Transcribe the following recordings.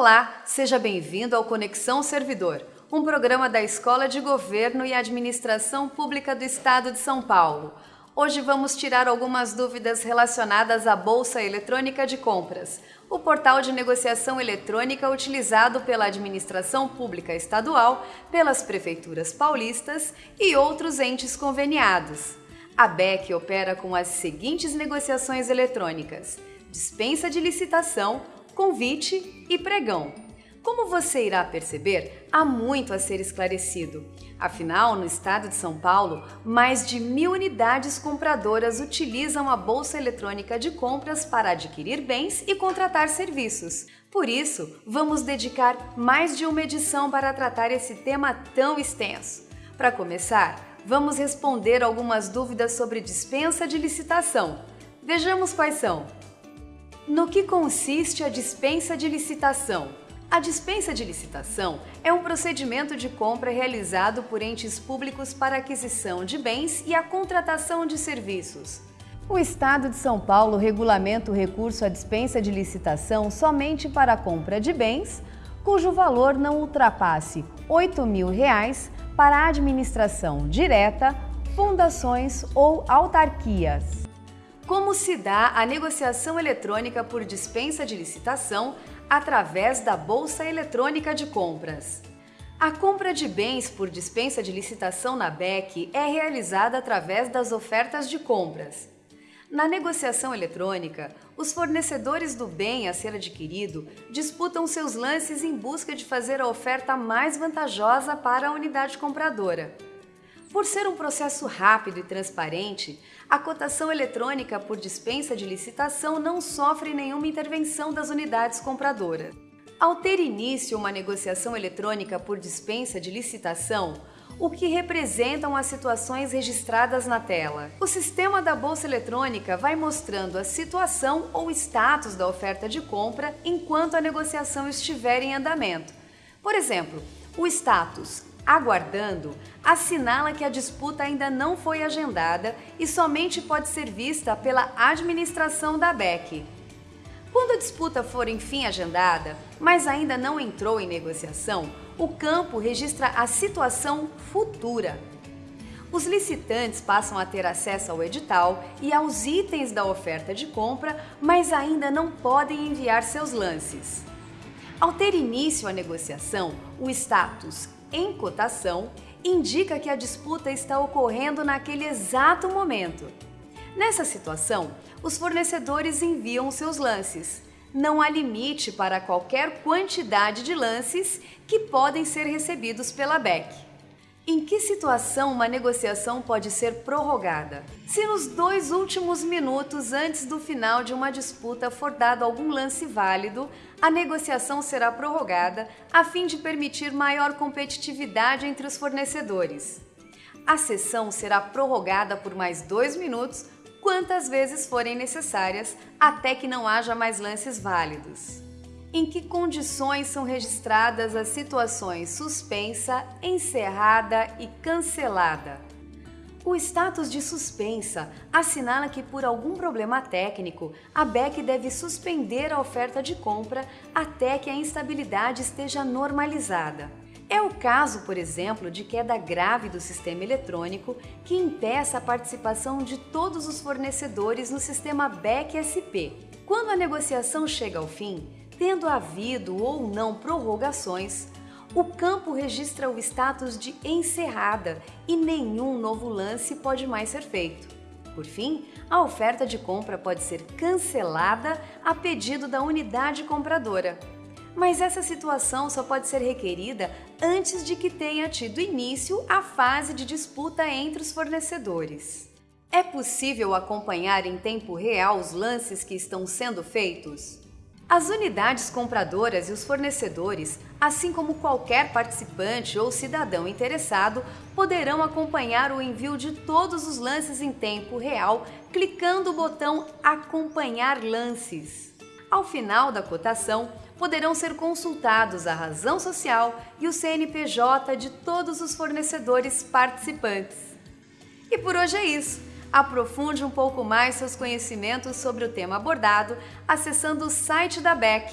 Olá, seja bem-vindo ao Conexão Servidor, um programa da Escola de Governo e Administração Pública do Estado de São Paulo. Hoje vamos tirar algumas dúvidas relacionadas à Bolsa Eletrônica de Compras, o portal de negociação eletrônica utilizado pela administração pública estadual, pelas prefeituras paulistas e outros entes conveniados. A BEC opera com as seguintes negociações eletrônicas: dispensa de licitação, convite e pregão. Como você irá perceber, há muito a ser esclarecido. Afinal, no estado de São Paulo, mais de mil unidades compradoras utilizam a Bolsa Eletrônica de Compras para adquirir bens e contratar serviços. Por isso, vamos dedicar mais de uma edição para tratar esse tema tão extenso. Para começar, vamos responder algumas dúvidas sobre dispensa de licitação. Vejamos quais são. No que consiste a dispensa de licitação? A dispensa de licitação é um procedimento de compra realizado por entes públicos para aquisição de bens e a contratação de serviços. O Estado de São Paulo regulamenta o recurso à dispensa de licitação somente para a compra de bens cujo valor não ultrapasse 8 mil reais para a administração direta, fundações ou autarquias. Como se dá a negociação eletrônica por dispensa de licitação através da Bolsa Eletrônica de Compras? A compra de bens por dispensa de licitação na BEC é realizada através das ofertas de compras. Na negociação eletrônica, os fornecedores do bem a ser adquirido disputam seus lances em busca de fazer a oferta mais vantajosa para a unidade compradora. Por ser um processo rápido e transparente, a cotação eletrônica por dispensa de licitação não sofre nenhuma intervenção das unidades compradoras. Ao ter início uma negociação eletrônica por dispensa de licitação, o que representam as situações registradas na tela. O sistema da bolsa eletrônica vai mostrando a situação ou status da oferta de compra enquanto a negociação estiver em andamento. Por exemplo, o status aguardando assinala que a disputa ainda não foi agendada e somente pode ser vista pela administração da BEC. Quando a disputa for enfim agendada, mas ainda não entrou em negociação, o campo registra a situação futura. Os licitantes passam a ter acesso ao edital e aos itens da oferta de compra, mas ainda não podem enviar seus lances. Ao ter início a negociação, o status em cotação indica que a disputa está ocorrendo naquele exato momento. Nessa situação, os fornecedores enviam seus lances. Não há limite para qualquer quantidade de lances que podem ser recebidos pela BEC. Em que situação uma negociação pode ser prorrogada? Se nos dois últimos minutos antes do final de uma disputa for dado algum lance válido, a negociação será prorrogada a fim de permitir maior competitividade entre os fornecedores. A sessão será prorrogada por mais dois minutos, quantas vezes forem necessárias, até que não haja mais lances válidos. Em que condições são registradas as situações suspensa, encerrada e cancelada? O status de suspensa assinala que, por algum problema técnico, a BEC deve suspender a oferta de compra até que a instabilidade esteja normalizada. É o caso, por exemplo, de queda grave do sistema eletrônico que impeça a participação de todos os fornecedores no sistema BEC-SP. Quando a negociação chega ao fim, Tendo havido ou não prorrogações, o campo registra o status de encerrada e nenhum novo lance pode mais ser feito. Por fim, a oferta de compra pode ser cancelada a pedido da unidade compradora. Mas essa situação só pode ser requerida antes de que tenha tido início a fase de disputa entre os fornecedores. É possível acompanhar em tempo real os lances que estão sendo feitos? As unidades compradoras e os fornecedores, assim como qualquer participante ou cidadão interessado, poderão acompanhar o envio de todos os lances em tempo real clicando o botão Acompanhar lances. Ao final da cotação, poderão ser consultados a razão social e o CNPJ de todos os fornecedores participantes. E por hoje é isso. Aprofunde um pouco mais seus conhecimentos sobre o tema abordado acessando o site da BEC.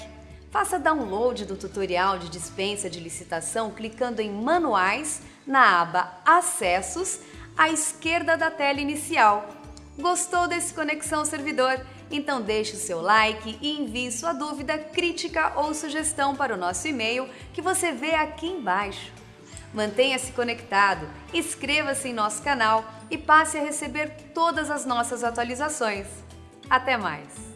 Faça download do tutorial de dispensa de licitação clicando em Manuais na aba Acessos à esquerda da tela inicial. Gostou desse Conexão Servidor? Então deixe o seu like e envie sua dúvida, crítica ou sugestão para o nosso e-mail que você vê aqui embaixo. Mantenha-se conectado, inscreva-se em nosso canal e passe a receber todas as nossas atualizações. Até mais!